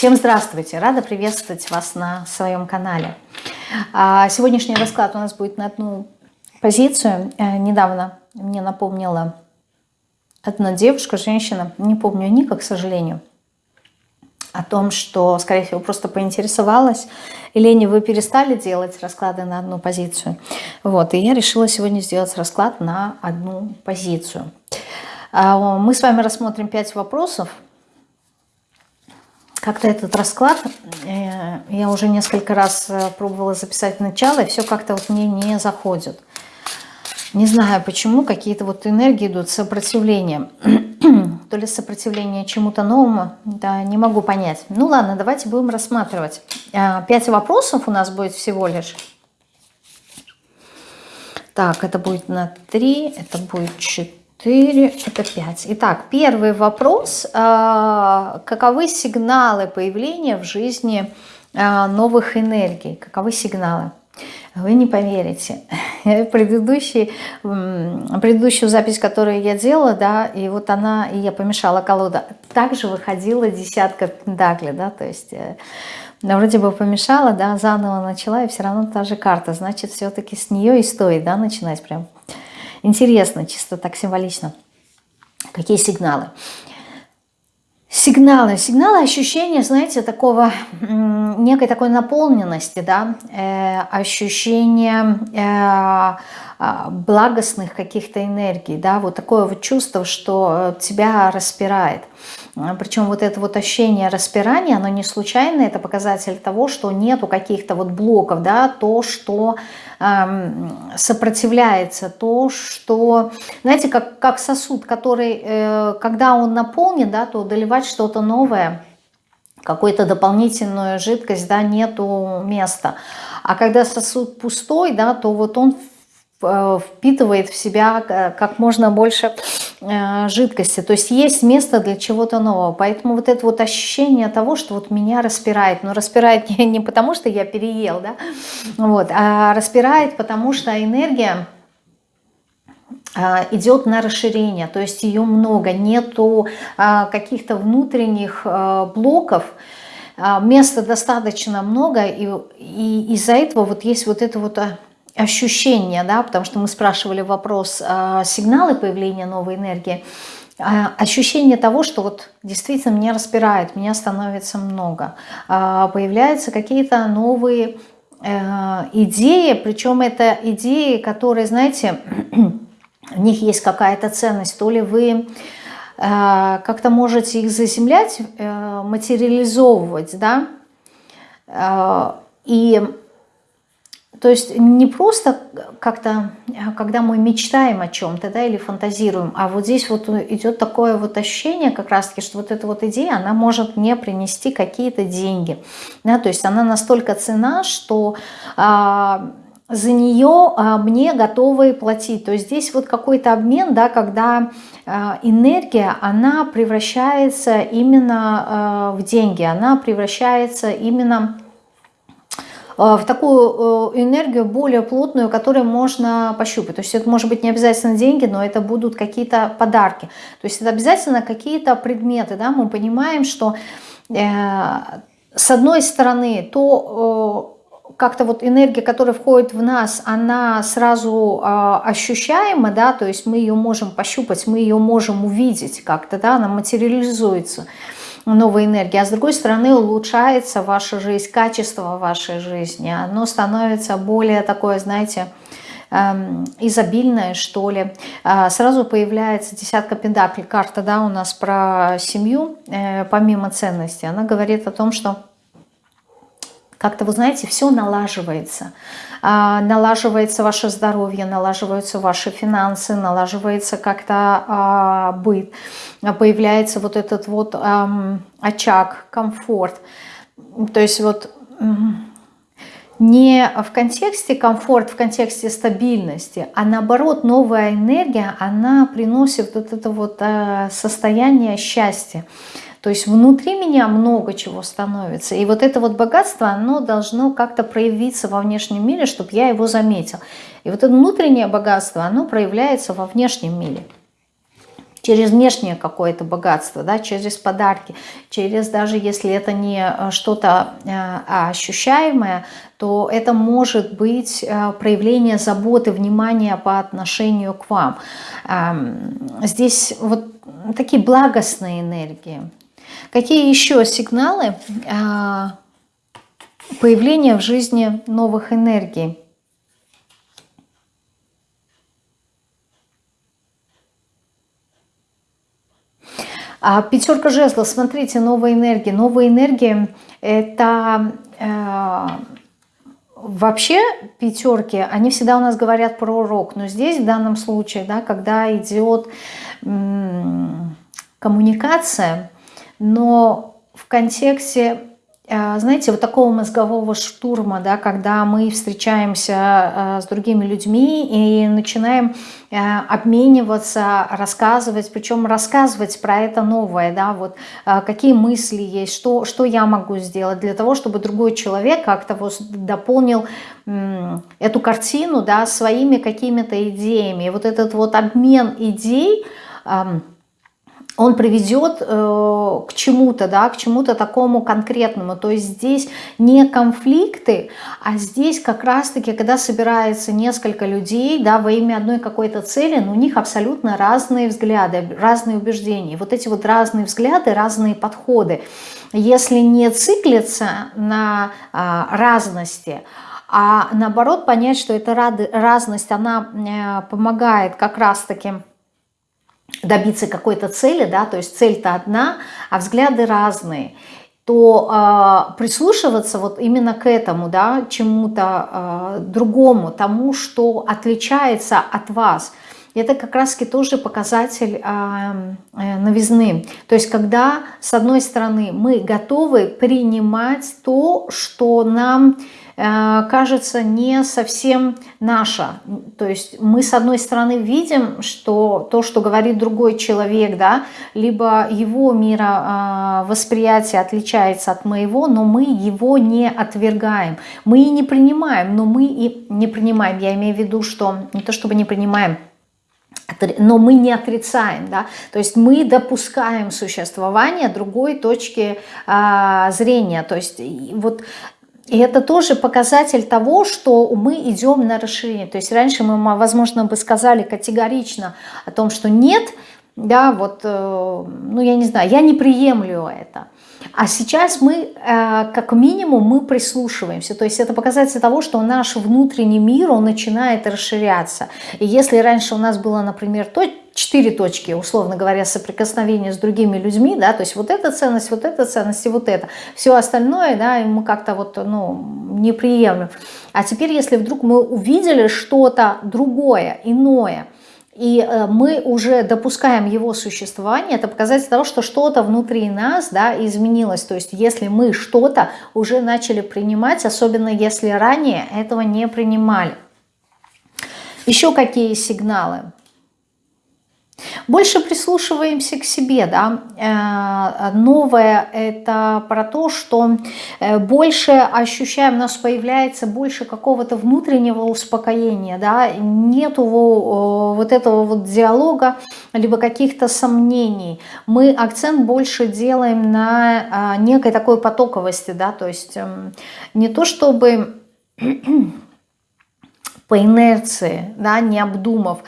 Всем здравствуйте! Рада приветствовать вас на своем канале. А, сегодняшний расклад у нас будет на одну позицию. Э, недавно мне напомнила одна девушка, женщина, не помню ника, к сожалению, о том, что, скорее всего, просто поинтересовалась. Елени, вы перестали делать расклады на одну позицию? Вот, и я решила сегодня сделать расклад на одну позицию. А, мы с вами рассмотрим пять вопросов, как-то этот расклад, э, я уже несколько раз э, пробовала записать начало, и все как-то вот мне не заходит. Не знаю почему, какие-то вот энергии идут, сопротивление. То ли сопротивление чему-то новому, да, не могу понять. Ну ладно, давайте будем рассматривать. Э, пять вопросов у нас будет всего лишь. Так, это будет на три, это будет четыре. 4, это 5. Итак, первый вопрос. А, каковы сигналы появления в жизни а, новых энергий? Каковы сигналы? Вы не поверите. Предыдущий, предыдущую запись, которую я делала, да, и вот она, и я помешала колода, также выходила десятка пентаклей, да, то есть э, вроде бы помешала, да, заново начала, и все равно та же карта, значит, все-таки с нее и стоит, да, начинать прям. Интересно, чисто так символично. Какие сигналы? Сигналы. Сигналы ощущения, знаете, такого, некой такой наполненности, да, э, ощущение э, благостных каких-то энергий, да, вот такое вот чувство, что тебя распирает. Причем вот это вот ощущение распирания, оно не случайно, это показатель того, что нету каких-то вот блоков, да, то, что эм, сопротивляется, то, что, знаете, как, как сосуд, который, э, когда он наполнен, да, то доливать что-то новое, какую-то дополнительную жидкость, да, нету места. А когда сосуд пустой, да, то вот он Э, впитывает в себя э, как можно больше э, жидкости. То есть есть место для чего-то нового. Поэтому вот это вот ощущение того, что вот меня распирает. Но распирает не, не потому, что я переел, да, вот, а распирает, потому что энергия идет на расширение, то есть ее много, нету каких-то внутренних блоков, места достаточно много, и, и из-за этого вот есть вот это вот ощущение, да, потому что мы спрашивали вопрос, э, сигналы появления новой энергии, э, ощущение того, что вот действительно меня распирает, меня становится много, э, появляются какие-то новые э, идеи, причем это идеи, которые, знаете, в них есть какая-то ценность, то ли вы э, как-то можете их заземлять, э, материализовывать, да, и то есть не просто как-то, когда мы мечтаем о чем-то, да, или фантазируем, а вот здесь вот идет такое вот ощущение как раз-таки, что вот эта вот идея, она может мне принести какие-то деньги, да, то есть она настолько цена, что а, за нее а, мне готовы платить. То есть здесь вот какой-то обмен, да, когда а, энергия, она превращается именно а, в деньги, она превращается именно Э, в такую э, энергию более плотную, которую можно пощупать. То есть это может быть не обязательно деньги, но это будут какие-то подарки. То есть это обязательно какие-то предметы. Да? Мы понимаем, что э, с одной стороны, то как-то вот энергия, которая входит в нас, она сразу э, ощущаема, да, то есть мы ее можем пощупать, мы ее можем увидеть как-то, да, она материализуется новой энергии, а с другой стороны улучшается ваша жизнь, качество вашей жизни, оно становится более такое, знаете, эм, изобильное, что ли. А, сразу появляется десятка пентаклей, карта, да, у нас про семью, э, помимо ценностей. Она говорит о том, что как-то, вы знаете, все налаживается. А, налаживается ваше здоровье, налаживаются ваши финансы, налаживается как-то а, быт, появляется вот этот вот очаг, комфорт. То есть вот не в контексте комфорт, в контексте стабильности, а наоборот новая энергия, она приносит вот это вот а, состояние счастья. То есть внутри меня много чего становится. И вот это вот богатство, оно должно как-то проявиться во внешнем мире, чтобы я его заметил. И вот это внутреннее богатство, оно проявляется во внешнем мире. через внешнее какое-то богатство, да, через подарки, через даже если это не э, что-то а ощущаемое, то это может быть э, проявление заботы, внимания по отношению к вам. Здесь вот такие благостные энергии. Какие еще сигналы появления в жизни новых энергий? А пятерка жезлов, смотрите, новая энергия. Новая энергия – это э, вообще пятерки, они всегда у нас говорят про урок. Но здесь в данном случае, да, когда идет коммуникация, но в контексте Э, знаете, вот такого мозгового штурма, да, когда мы встречаемся э, с другими людьми и начинаем э, обмениваться, рассказывать, причем рассказывать про это новое, да, вот какие мысли есть, что, что я могу сделать для того, чтобы другой человек как-то вот дополнил эту картину, да, своими какими-то идеями. И вот этот вот обмен идей – он приведет э, к чему-то, да, к чему-то такому конкретному. То есть здесь не конфликты, а здесь как раз-таки, когда собирается несколько людей, да, во имя одной какой-то цели, но у них абсолютно разные взгляды, разные убеждения. Вот эти вот разные взгляды, разные подходы. Если не циклиться на э, разности, а наоборот понять, что эта разность, она э, помогает как раз-таки добиться какой-то цели, да, то есть цель-то одна, а взгляды разные, то э, прислушиваться вот именно к этому, да, чему-то э, другому, тому, что отличается от вас, это как раз-таки тоже показатель э, э, новизны. То есть когда, с одной стороны, мы готовы принимать то, что нам кажется не совсем наша. То есть мы с одной стороны видим, что то, что говорит другой человек, да, либо его мировосприятие отличается от моего, но мы его не отвергаем. Мы и не принимаем, но мы и не принимаем. Я имею в виду, что не то чтобы не принимаем, но мы не отрицаем, да, то есть мы допускаем существование другой точки а, зрения, то есть вот и это тоже показатель того, что мы идем на расширение. То есть раньше мы, возможно, бы сказали категорично о том, что нет, да, вот, э, ну я не знаю, я не приемлю это. А сейчас мы, э, как минимум, мы прислушиваемся. То есть это показатель того, что наш внутренний мир, он начинает расширяться. И если раньше у нас было, например, то четыре точки, условно говоря, соприкосновения с другими людьми, да, то есть вот эта ценность, вот эта ценность и вот это. Все остальное, да, мы как-то вот, ну, не приемлем. А теперь, если вдруг мы увидели что-то другое, иное, и э, мы уже допускаем его существование, это показатель того, что что-то внутри нас да, изменилось. То есть если мы что-то уже начали принимать, особенно если ранее этого не принимали. Еще какие сигналы? Больше прислушиваемся к себе, да. Э, новое это про то, что э, больше ощущаем, у нас появляется больше какого-то внутреннего успокоения, да, нету вот этого вот диалога, либо каких-то сомнений. Мы акцент больше делаем на э, некой такой потоковости, да, то есть эм, не то чтобы по инерции, да, не обдумав,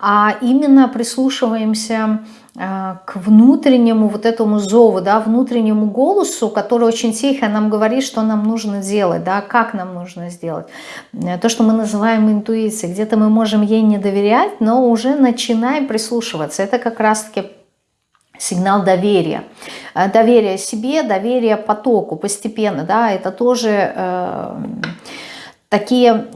а именно прислушиваемся э, к внутреннему вот этому зову, да, внутреннему голосу, который очень тихо нам говорит, что нам нужно делать, да, как нам нужно сделать. Э, то, что мы называем интуицией. Где-то мы можем ей не доверять, но уже начинаем прислушиваться. Это как раз-таки сигнал доверия. Э, доверие себе, доверие потоку постепенно, да, это тоже э, такие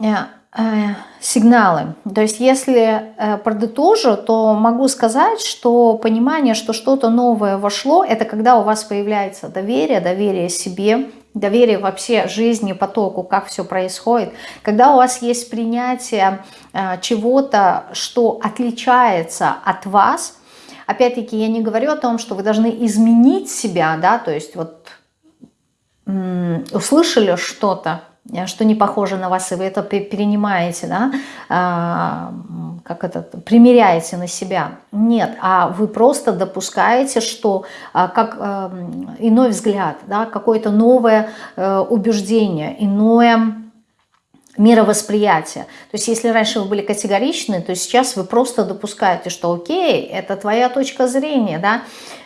сигналы. То есть если э, продытожу, то могу сказать, что понимание, что что-то новое вошло, это когда у вас появляется доверие, доверие себе, доверие вообще жизни, потоку, как все происходит. Когда у вас есть принятие э, чего-то, что отличается от вас, опять-таки я не говорю о том, что вы должны изменить себя, да, то есть вот услышали что-то, Э, что не похоже на вас, и вы это перенимаете, да, а, как это, примеряете на себя. Нет, а вы просто допускаете, что а, как э, иной взгляд, да, какое-то новое э, убеждение, иное мировосприятие. То есть если раньше вы были категоричны, то сейчас вы просто допускаете, что окей, это твоя точка зрения, да, э,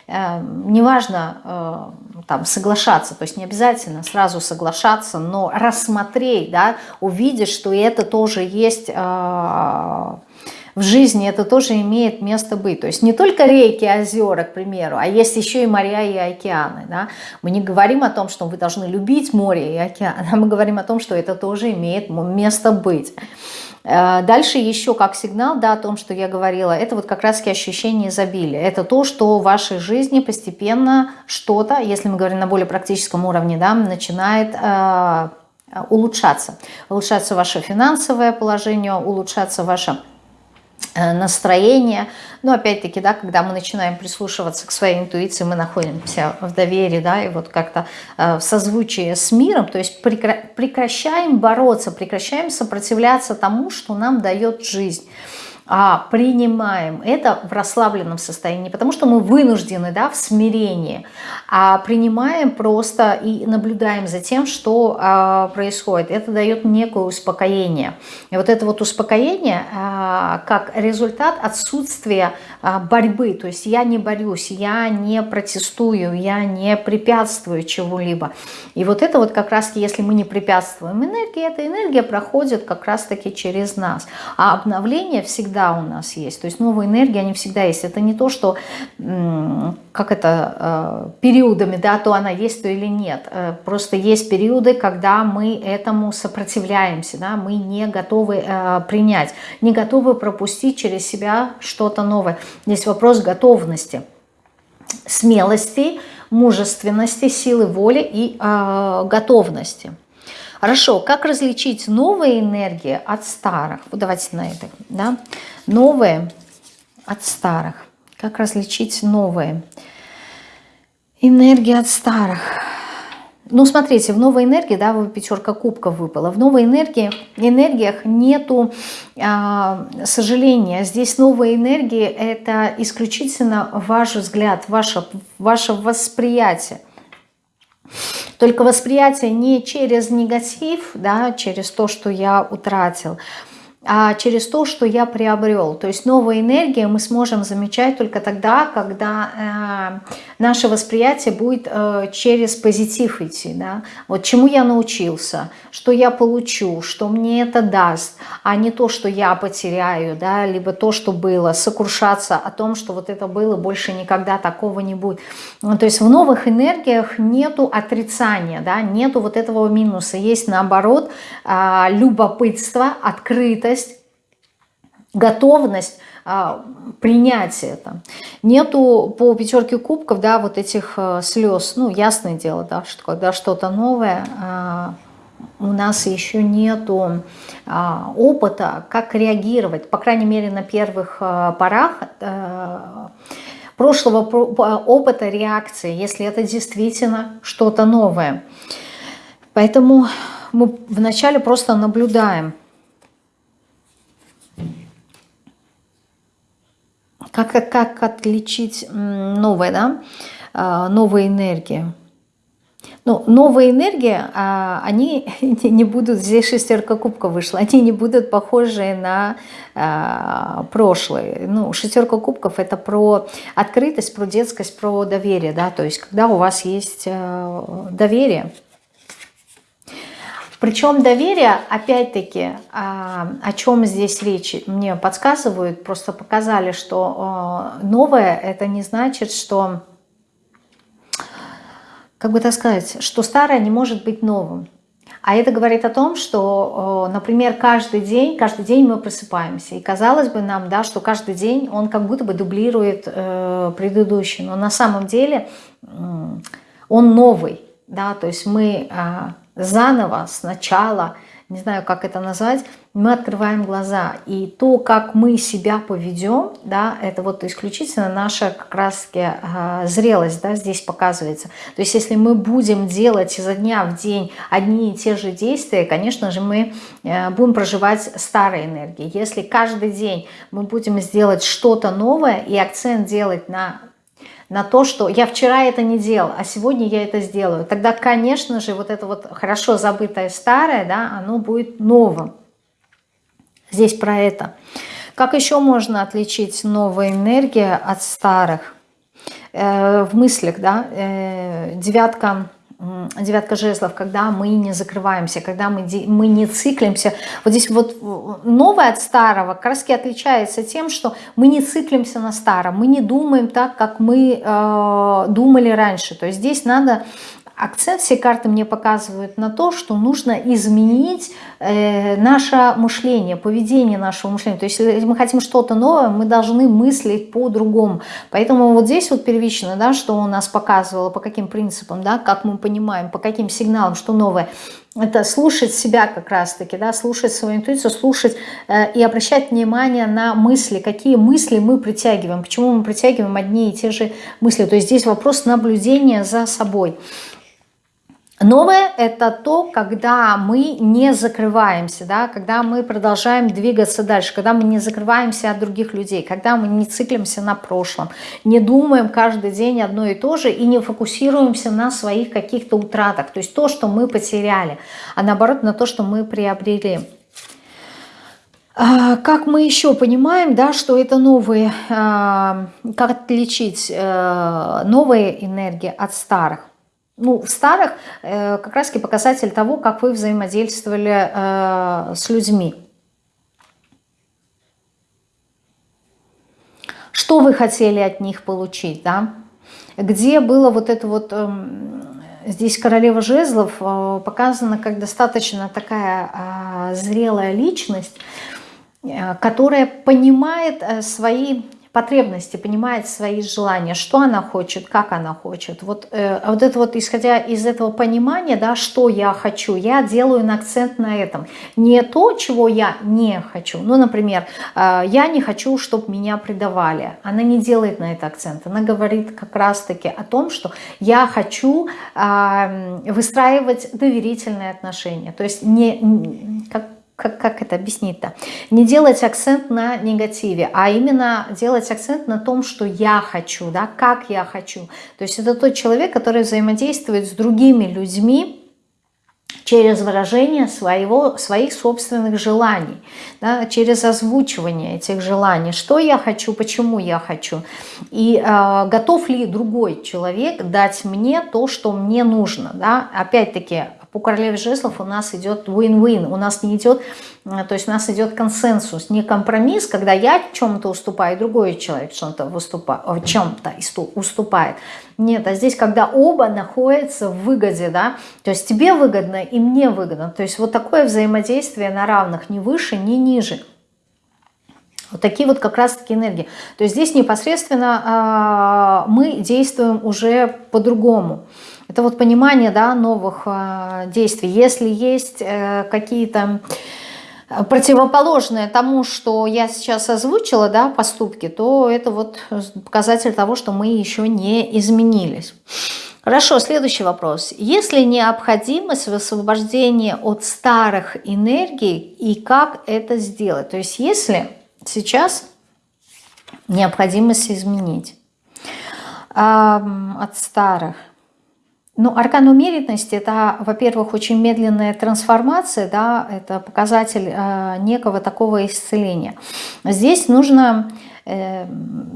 неважно э, там соглашаться, то есть не обязательно сразу соглашаться, но рассмотреть, да, увидеть, что это тоже есть... Э, в жизни это тоже имеет место быть. То есть не только реки, озера, к примеру, а есть еще и моря и океаны. Да? Мы не говорим о том, что вы должны любить море и океан, а мы говорим о том, что это тоже имеет место быть. Э, дальше еще как сигнал да, о том, что я говорила, это вот как раз ощущение изобилия. Это то, что в вашей жизни постепенно что-то, если мы говорим на более практическом уровне, да, начинает э, улучшаться. Улучшаться ваше финансовое положение, улучшаться ваше Э, настроение. Но опять-таки, да, когда мы начинаем прислушиваться к своей интуиции, мы находимся в доверии, да, и вот как-то э, в созвучии с миром, то есть прекращаем бороться, прекращаем сопротивляться тому, что нам дает жизнь а принимаем это в расслабленном состоянии, потому что мы вынуждены да, в смирении, а принимаем просто и наблюдаем за тем, что а, происходит. Это дает некое успокоение. И вот это вот успокоение а, как результат отсутствия а, борьбы, то есть я не борюсь, я не протестую, я не препятствую чего-либо. И вот это вот как раз, если мы не препятствуем энергии, эта энергия проходит как раз-таки через нас. А обновление всегда всегда у нас есть. То есть новые энергии, они всегда есть. Это не то, что, как это, э, периодами, да, то она есть, то или нет. Э, просто есть периоды, когда мы этому сопротивляемся, да, мы не готовы э, принять, не готовы пропустить через себя что-то новое. Здесь вопрос готовности, смелости, мужественности, силы воли и готовности. Хорошо, как различить новые энергии от старых? Вот давайте на это, да? Новые от старых. Как различить новые энергии от старых? Ну, смотрите, в новой энергии, да, пятерка кубков выпала. В новой энергии, энергиях нету а, сожаления. Здесь новые энергии – это исключительно ваш взгляд, ваше, ваше восприятие. Только восприятие не через негатив, да, через то, что я утратил, а через то, что я приобрел. То есть новая энергия мы сможем замечать только тогда, когда э, наше восприятие будет э, через позитив идти. Да? Вот чему я научился, что я получу, что мне это даст, а не то, что я потеряю, да? либо то, что было, сокрушаться о том, что вот это было, больше никогда такого не будет. Ну, то есть в новых энергиях нету отрицания, да? нету вот этого минуса, есть наоборот э, любопытство, открытость, готовность а, принять это. Нету по пятерке кубков, да, вот этих а, слез, ну, ясное дело, да, что когда что-то новое, а, у нас еще нету а, опыта, как реагировать, по крайней мере, на первых а, порах а, прошлого опыта реакции, если это действительно что-то новое. Поэтому мы вначале просто наблюдаем, Как, как, как отличить новые, да, а, новые энергии? Ну, новые энергии, а, они не будут, здесь шестерка кубка вышла, они не будут похожи на а, прошлые. Ну, шестерка кубков это про открытость, про детскость, про доверие, да, то есть когда у вас есть доверие, причем доверие, опять-таки, а, о чем здесь речь, мне подсказывают, просто показали, что а, новое, это не значит, что, как бы так сказать, что старое не может быть новым. А это говорит о том, что, например, каждый день, каждый день мы просыпаемся. И казалось бы нам, да, что каждый день он как будто бы дублирует э, предыдущий. Но на самом деле он новый. Да, то есть мы заново, сначала не знаю, как это назвать, мы открываем глаза. И то, как мы себя поведем, да, это вот исключительно наша как раз э, зрелость, да, здесь показывается. То есть если мы будем делать изо дня в день одни и те же действия, конечно же, мы э, будем проживать старой энергией. Если каждый день мы будем сделать что-то новое и акцент делать на на то, что я вчера это не делал, а сегодня я это сделаю, тогда, конечно же, вот это вот хорошо забытое старое, да, оно будет новым. Здесь про это. Как еще можно отличить новые энергии от старых? Э, в мыслях, да, э, девятка девятка жезлов, когда мы не закрываемся, когда мы, мы не циклимся. Вот здесь вот новое от старого как отличается тем, что мы не циклимся на старом, мы не думаем так, как мы э, думали раньше. То есть здесь надо акцент все карты мне показывают на то, что нужно изменить э, наше мышление, поведение нашего мышления. То есть если мы хотим что-то новое, мы должны мыслить по-другому. Поэтому вот здесь вот первично, да, что у нас показывало, по каким принципам, да, как мы понимаем, по каким сигналам, что новое. Это слушать себя как раз-таки, да, слушать свою интуицию, слушать э, и обращать внимание на мысли, какие мысли мы притягиваем, почему мы притягиваем одни и те же мысли. То есть здесь вопрос наблюдения за собой. Новое – это то, когда мы не закрываемся, да, когда мы продолжаем двигаться дальше, когда мы не закрываемся от других людей, когда мы не циклимся на прошлом, не думаем каждый день одно и то же и не фокусируемся на своих каких-то утратах, то есть то, что мы потеряли, а наоборот на то, что мы приобрели. А, как мы еще понимаем, да, что это новые, а, как отличить э, новые энергии от старых? Ну, в старых э, как раз показатель того, как вы взаимодействовали э, с людьми. Что вы хотели от них получить, да? Где было вот это вот... Э, здесь королева жезлов э, показана как достаточно такая э, зрелая личность, э, которая понимает свои потребности, понимает свои желания, что она хочет, как она хочет. Вот, э, вот это вот, исходя из этого понимания, да, что я хочу, я делаю акцент на этом. Не то, чего я не хочу. Ну, например, э, я не хочу, чтобы меня предавали. Она не делает на это акцент. Она говорит как раз-таки о том, что я хочу э, выстраивать доверительные отношения. То есть не, как, как, как это объяснить-то? Не делать акцент на негативе, а именно делать акцент на том, что я хочу, да, как я хочу. То есть это тот человек, который взаимодействует с другими людьми, через выражение своего, своих собственных желаний, да, через озвучивание этих желаний, что я хочу, почему я хочу, и э, готов ли другой человек дать мне то, что мне нужно. Да? Опять-таки, по королеве жезлов у нас идет win-win, у нас не идет, э, то есть у нас идет консенсус, не компромисс, когда я чем-то уступаю, другой человек чем-то в чем-то уступает. Нет, а здесь, когда оба находятся в выгоде, да, то есть тебе выгодно и мне выгодно, то есть вот такое взаимодействие на равных, ни выше, ни ниже. Вот такие вот как раз-таки энергии. То есть здесь непосредственно э, мы действуем уже по-другому. Это вот понимание да, новых э, действий. Если есть э, какие-то противоположные тому, что я сейчас озвучила, да, поступки, то это вот показатель того, что мы еще не изменились. Хорошо, следующий вопрос. Есть ли необходимость в освобождении от старых энергий и как это сделать? То есть если сейчас необходимость изменить э, от старых, ну, аркан умеренности – это, во-первых, очень медленная трансформация, да, это показатель э, некого такого исцеления. Здесь нужно э,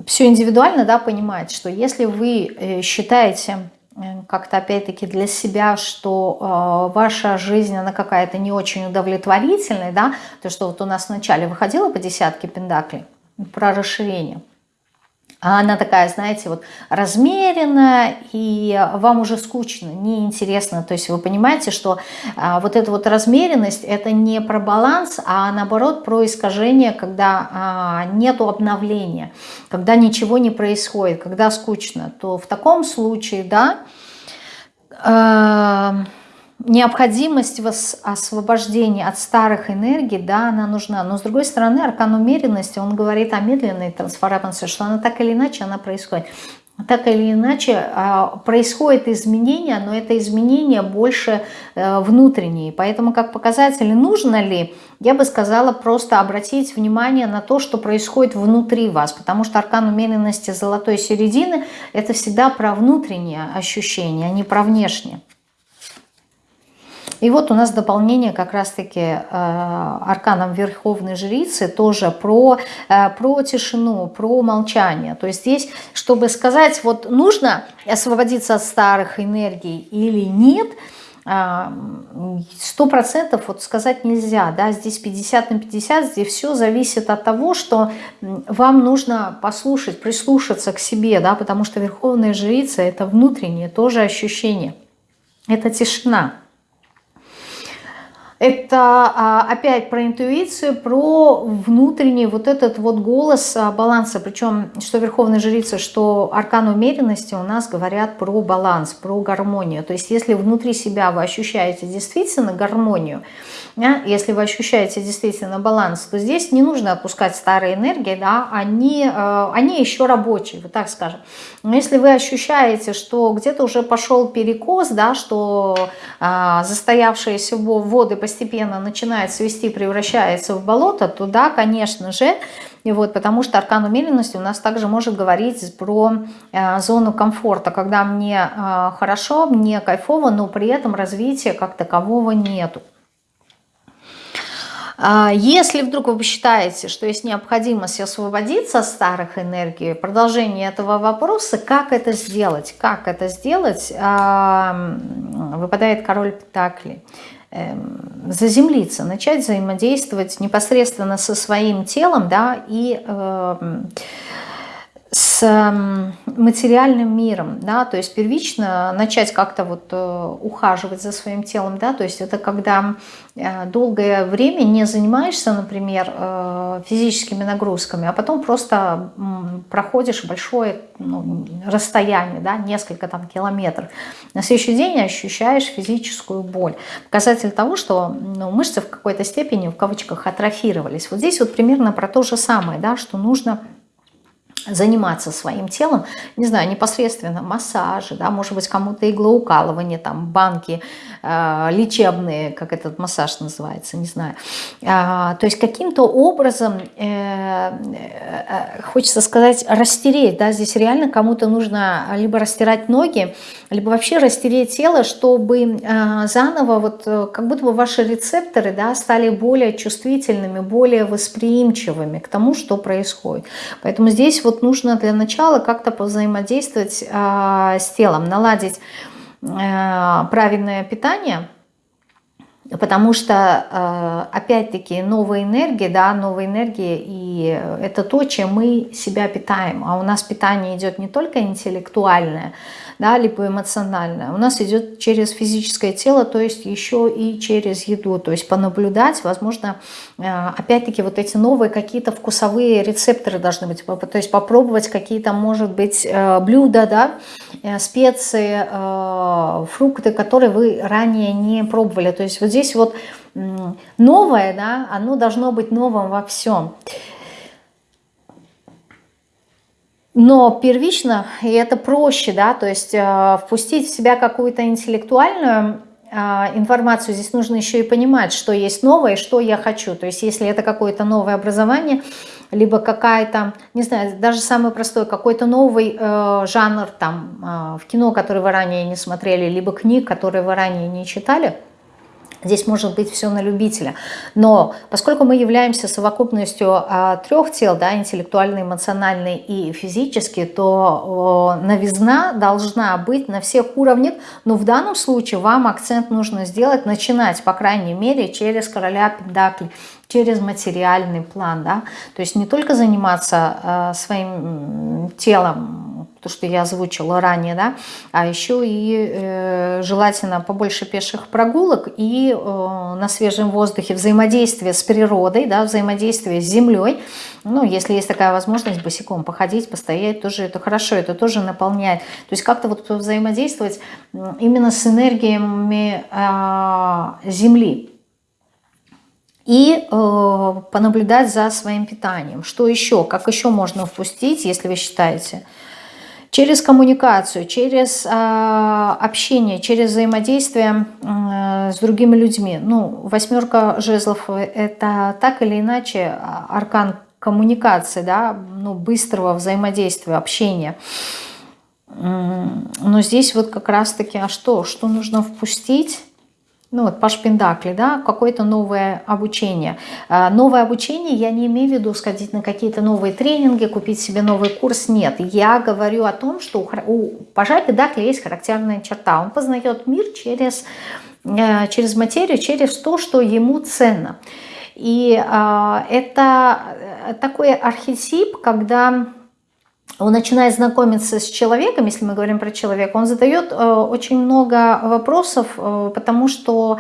все индивидуально да, понимать, что если вы э, считаете э, как-то опять-таки для себя, что э, ваша жизнь, она какая-то не очень удовлетворительная, да, то, что вот у нас вначале выходило по десятке пендаклей про расширение – а она такая, знаете, вот размеренная, и вам уже скучно, неинтересно. То есть вы понимаете, что а, вот эта вот размеренность, это не про баланс, а наоборот про искажение, когда а, нету обновления, когда ничего не происходит, когда скучно. То в таком случае, да, а, необходимость в освобождении от старых энергий, да, она нужна. Но с другой стороны, аркан умеренности, он говорит о медленной трансформации, что она так или иначе, она происходит. Так или иначе а, происходит изменение, но это изменение больше э, внутреннее. Поэтому как показатель, нужно ли, я бы сказала, просто обратить внимание на то, что происходит внутри вас. Потому что аркан умеренности золотой середины – это всегда про внутреннее ощущение, а не про внешнее. И вот у нас дополнение как раз-таки э, арканом Верховной Жрицы тоже про, э, про тишину, про молчание. То есть здесь, чтобы сказать, вот нужно освободиться от старых энергий или нет, э, сто процентов вот сказать нельзя, да, здесь 50 на 50, здесь все зависит от того, что вам нужно послушать, прислушаться к себе, да, потому что Верховная Жрица это внутреннее тоже ощущение, это тишина. Это а, опять про интуицию, про внутренний вот этот вот голос а, баланса. Причем, что Верховная Жрица, что аркан умеренности у нас говорят про баланс, про гармонию. То есть, если внутри себя вы ощущаете действительно гармонию, если вы ощущаете действительно баланс, то здесь не нужно опускать старые энергии, да, они, э, они еще рабочие, вот так скажем. Но если вы ощущаете, что где-то уже пошел перекос, да, что э, застоявшиеся воды постепенно начинают свести, превращаются в болото, то да, конечно же, и вот, потому что аркан умеренности у нас также может говорить про э, зону комфорта, когда мне э, хорошо, мне кайфово, но при этом развития как такового нету. А, если вдруг вы считаете, что есть необходимость освободиться от старых энергий, продолжение этого вопроса, как это сделать? Как это сделать? А, выпадает король Пентаклей эм, заземлиться, начать взаимодействовать непосредственно со своим телом, да, и э, с материальным миром, да, то есть первично начать как-то вот э, ухаживать за своим телом, да, то есть это когда э, долгое время не занимаешься, например, э, физическими нагрузками, а потом просто проходишь большое ну, расстояние, да, несколько там километров. На следующий день ощущаешь физическую боль. Показатель того, что ну, мышцы в какой-то степени, в кавычках, атрофировались. Вот здесь вот примерно про то же самое, да, что нужно заниматься своим телом, не знаю, непосредственно массажи, да, может быть, кому-то иглоукалывание, там, банки э, лечебные, как этот массаж называется, не знаю. Э, то есть каким-то образом, э, э, хочется сказать, растереть, да, здесь реально кому-то нужно либо растирать ноги, либо вообще растереть тело, чтобы э, заново, вот э, как будто бы ваши рецепторы, да, стали более чувствительными, более восприимчивыми к тому, что происходит. Поэтому здесь вот нужно для начала как-то повзаимодействовать э, с телом, наладить э, правильное питание, потому что, э, опять-таки, новая энергия, да, новая энергия, и это то, чем мы себя питаем. А у нас питание идет не только интеллектуальное, да, либо эмоциональное, у нас идет через физическое тело, то есть еще и через еду, то есть понаблюдать, возможно, э, опять-таки вот эти новые какие-то вкусовые рецепторы должны быть, то есть попробовать какие-то, может быть, э, блюда, да, э, специи, фрукты, которые вы ранее не пробовали, то есть вот здесь вот новое, да, оно должно быть новым во всем. Но первично, и это проще, да, то есть э, впустить в себя какую-то интеллектуальную э, информацию, здесь нужно еще и понимать, что есть новое, что я хочу. То есть если это какое-то новое образование, либо какая-то, не знаю, даже самый простой, какой-то новый э, жанр там э, в кино, который вы ранее не смотрели, либо книг, которые вы ранее не читали – Здесь может быть все на любителя. Но поскольку мы являемся совокупностью а, трех тел, да, интеллектуальный, эмоциональный и физический, то о, новизна должна быть на всех уровнях. Но в данном случае вам акцент нужно сделать, начинать, по крайней мере, через короля Пентаклей, через материальный план. Да? То есть не только заниматься э, своим телом, то, что я озвучила ранее, да, а еще и э, желательно побольше пеших прогулок и э, на свежем воздухе взаимодействие с природой, да, взаимодействие с землей. Ну, если есть такая возможность босиком походить, постоять, тоже это хорошо, это тоже наполняет. То есть как-то вот взаимодействовать именно с энергиями э, Земли и э, понаблюдать за своим питанием. Что еще? Как еще можно впустить, если вы считаете? Через коммуникацию, через э, общение, через взаимодействие э, с другими людьми. Ну, восьмерка жезлов – это так или иначе аркан коммуникации, да, ну, быстрого взаимодействия, общения. Но здесь вот как раз-таки, а что? Что нужно впустить? Ну вот Паш Пендакли, да, какое-то новое обучение. А, новое обучение я не имею в виду сходить на какие-то новые тренинги, купить себе новый курс, нет. Я говорю о том, что у Пажа Пендакли есть характерная черта. Он познает мир через, э, через материю, через то, что ему ценно. И а, это такой архетип, когда он начинает знакомиться с человеком, если мы говорим про человека, он задает э, очень много вопросов, э, потому что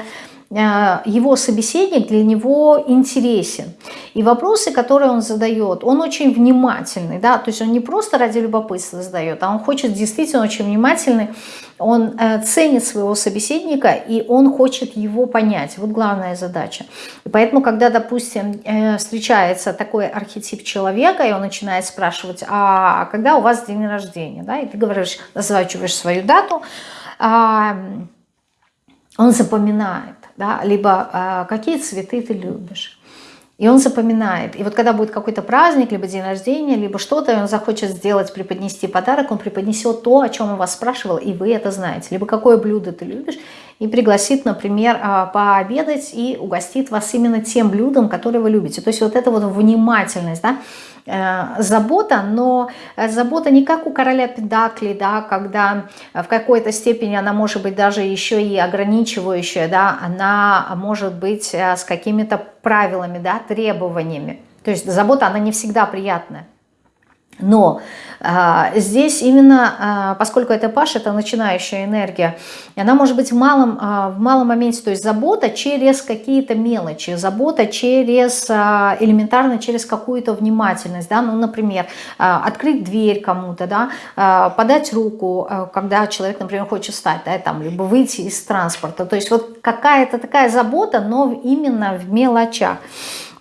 его собеседник для него интересен. И вопросы, которые он задает, он очень внимательный, да, то есть он не просто ради любопытства задает, а он хочет действительно очень внимательный он э, ценит своего собеседника, и он хочет его понять. Вот главная задача. И поэтому, когда, допустим, э, встречается такой архетип человека, и он начинает спрашивать, а когда у вас день рождения, да, и ты говоришь, называешь свою дату, а, он запоминает, да, либо а, какие цветы ты любишь. И он запоминает. И вот когда будет какой-то праздник, либо день рождения, либо что-то, и он захочет сделать, преподнести подарок, он преподнесет то, о чем он вас спрашивал, и вы это знаете. Либо какое блюдо ты любишь, и пригласит, например, а, пообедать и угостит вас именно тем блюдом, которое вы любите. То есть вот эта вот внимательность, да, Э, забота, но забота не как у короля Педакли, да, когда в какой-то степени она может быть даже еще и ограничивающая, да, она может быть э, с какими-то правилами, да, требованиями. То есть забота, она не всегда приятная. Но а, здесь именно, а, поскольку это Паш, это начинающая энергия, она может быть в малом, а, в малом моменте, то есть забота через какие-то мелочи, забота через, а, элементарно через какую-то внимательность, да, ну, например, а, открыть дверь кому-то, да, а, подать руку, а, когда человек, например, хочет встать, да, там, либо выйти из транспорта, то есть вот какая-то такая забота, но именно в мелочах.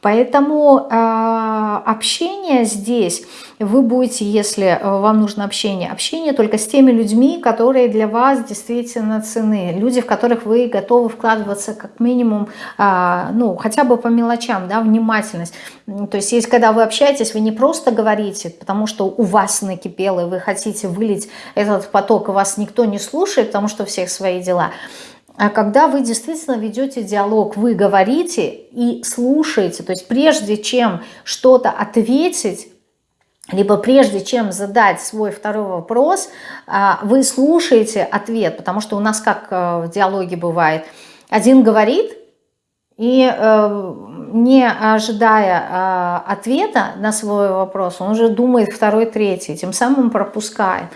Поэтому э, общение здесь, вы будете, если э, вам нужно общение, общение только с теми людьми, которые для вас действительно цены, люди, в которых вы готовы вкладываться как минимум, э, ну, хотя бы по мелочам, да, внимательность. То есть, есть, когда вы общаетесь, вы не просто говорите, потому что у вас накипело, и вы хотите вылить этот поток, и вас никто не слушает, потому что у всех свои дела – когда вы действительно ведете диалог, вы говорите и слушаете, то есть прежде чем что-то ответить, либо прежде чем задать свой второй вопрос, а, вы слушаете ответ, потому что у нас как э, в диалоге бывает, один говорит, и э, не ожидая э, ответа на свой вопрос, он уже думает второй, третий, тем самым пропускает.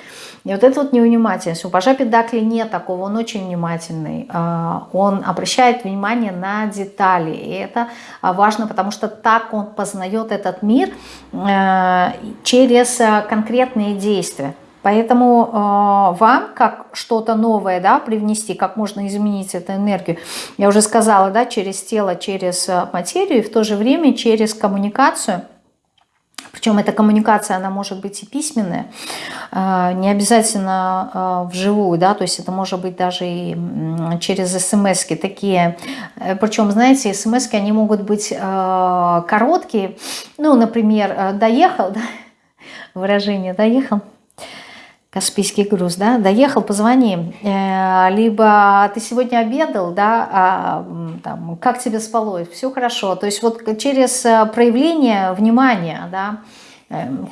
И вот это вот невнимательность. У Пажа Педакли нет такого, он очень внимательный. А, он обращает внимание на детали. И это а, важно, потому что так он познает этот мир через конкретные действия. Поэтому э, вам, как что-то новое, да, привнести, как можно изменить эту энергию, я уже сказала, да, через тело, через материю, и в то же время через коммуникацию – причем эта коммуникация, она может быть и письменная, а, не обязательно а, вживую, да, то есть это может быть даже и через смс -ки такие. Э, Причем, знаете, смс они могут быть короткие, ну, например, э, «доехал», да, выражение «доехал», Каспийский груз, да, доехал, позвони, э, либо ты сегодня обедал, да, а, там, как тебе спалось, все хорошо, то есть вот через проявление внимания, да,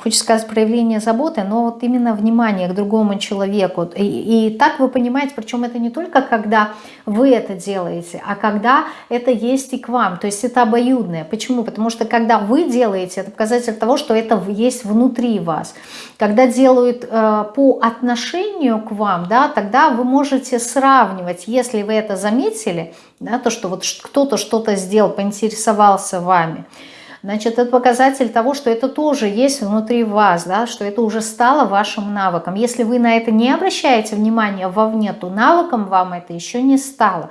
хочется сказать, проявление заботы, но вот именно внимание к другому человеку. И, и так вы понимаете, причем это не только когда вы это делаете, а когда это есть и к вам. То есть это обоюдное. Почему? Потому что когда вы делаете, это показатель того, что это есть внутри вас. Когда делают э, по отношению к вам, да, тогда вы можете сравнивать, если вы это заметили, да, то, что вот кто-то что-то сделал, поинтересовался вами – значит, это показатель того, что это тоже есть внутри вас, да, что это уже стало вашим навыком. Если вы на это не обращаете внимания вовне, то навыком вам это еще не стало.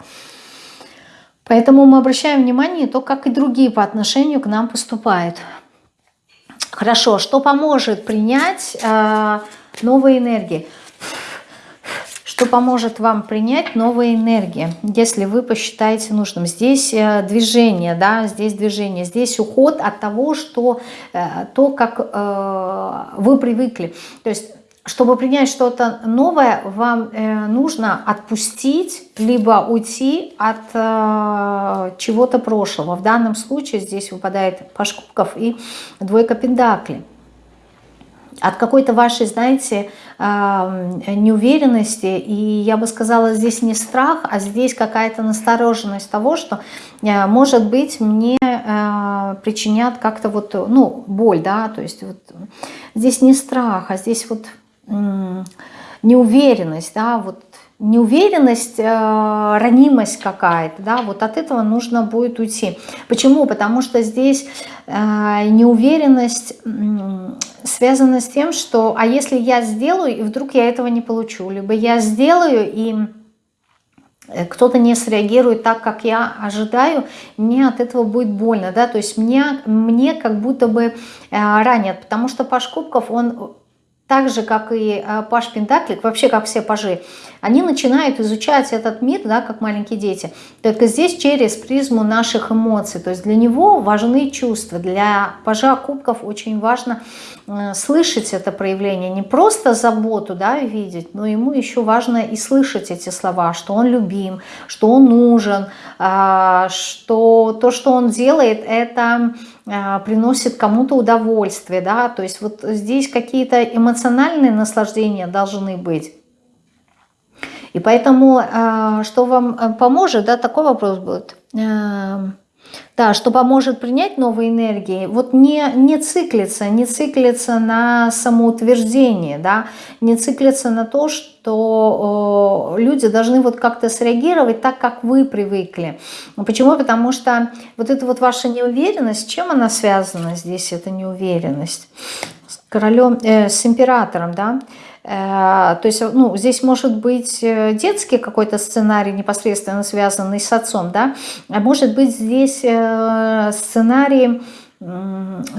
Поэтому мы обращаем внимание то, как и другие по отношению к нам поступают. Хорошо, что поможет принять э, новые энергии? Что поможет вам принять новые энергии, если вы посчитаете нужным. Здесь э, движение, да, здесь движение, здесь уход от того, что э, то, как э, вы привыкли. То есть чтобы принять что-то новое, вам э, нужно отпустить, либо уйти от э, чего-то прошлого. В данном случае здесь выпадает паш кубков и двойка пентаклей от какой-то вашей, знаете, неуверенности, и я бы сказала, здесь не страх, а здесь какая-то настороженность того, что, э, может быть, мне э, причинят как-то вот, ну, боль, да, то есть вот здесь не страх, а здесь вот неуверенность, да, вот неуверенность, э, ранимость какая-то, да, вот от этого нужно будет уйти. Почему? Потому что здесь э, неуверенность э, связана с тем, что, а если я сделаю, и вдруг я этого не получу, либо я сделаю, и э, кто-то не среагирует так, как я ожидаю, мне от этого будет больно, да, то есть мне, мне как будто бы э, ранят, потому что Паш Кубков, он так же, как и э, Паш Пентаклик, вообще как все пажи, они начинают изучать этот мир, да, как маленькие дети, только здесь через призму наших эмоций. То есть для него важны чувства, для пажа кубков очень важно э, слышать это проявление, не просто заботу да, видеть, но ему еще важно и слышать эти слова, что он любим, что он нужен, э, что то, что он делает, это а, приносит кому-то удовольствие, да, то есть вот здесь какие-то эмоциональные наслаждения должны быть. И поэтому, а, что вам э, поможет, да, такой вопрос будет. Да, что поможет принять новые энергии, вот не, не циклиться, не циклиться на самоутверждение, да, не циклиться на то, что э, люди должны вот как-то среагировать так, как вы привыкли. Почему? Потому что вот эта вот ваша неуверенность, чем она связана здесь, эта неуверенность? С королем, э, с императором, да, то есть, ну, здесь может быть э, детский какой-то сценарий, непосредственно связанный с отцом, да, а может быть здесь э, сценарий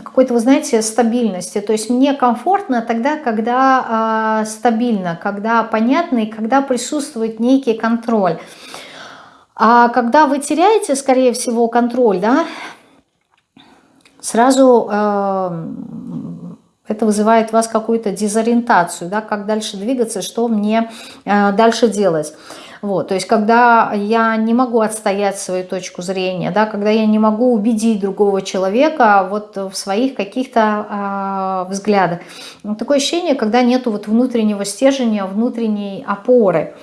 какой-то, вы знаете, стабильности. То есть мне комфортно тогда, когда э, стабильно, когда понятно и когда присутствует некий контроль. А когда вы теряете, скорее всего, контроль, да, сразу э, это вызывает у вас какую-то дезориентацию, да, как дальше двигаться, что мне э, дальше делать. Вот, то есть, когда я не могу отстоять свою точку зрения, да, когда я не могу убедить другого человека вот в своих каких-то э, взглядах. Такое ощущение, когда нету вот внутреннего стержня, внутренней опоры.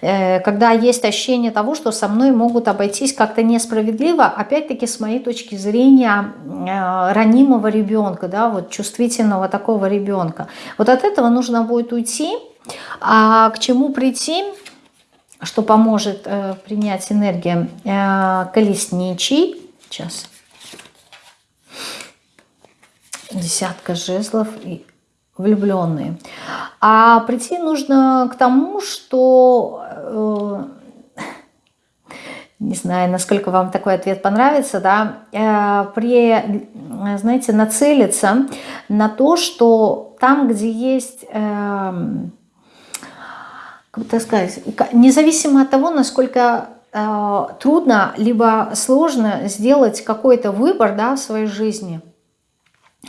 Э, когда есть ощущение того, что со мной могут обойтись как-то несправедливо, опять-таки с моей точки зрения э, ранимого ребенка, да, вот чувствительного такого ребенка. Вот от этого нужно будет уйти, а к чему прийти, что поможет э, принять энергию? Э, колесничий, сейчас, десятка жезлов и влюбленные. А прийти нужно к тому, что, э, не знаю, насколько вам такой ответ понравится, да, э, при, знаете, нацелиться на то, что там, где есть... Э, как так сказать, независимо от того, насколько трудно либо сложно сделать какой-то выбор да, в своей жизни –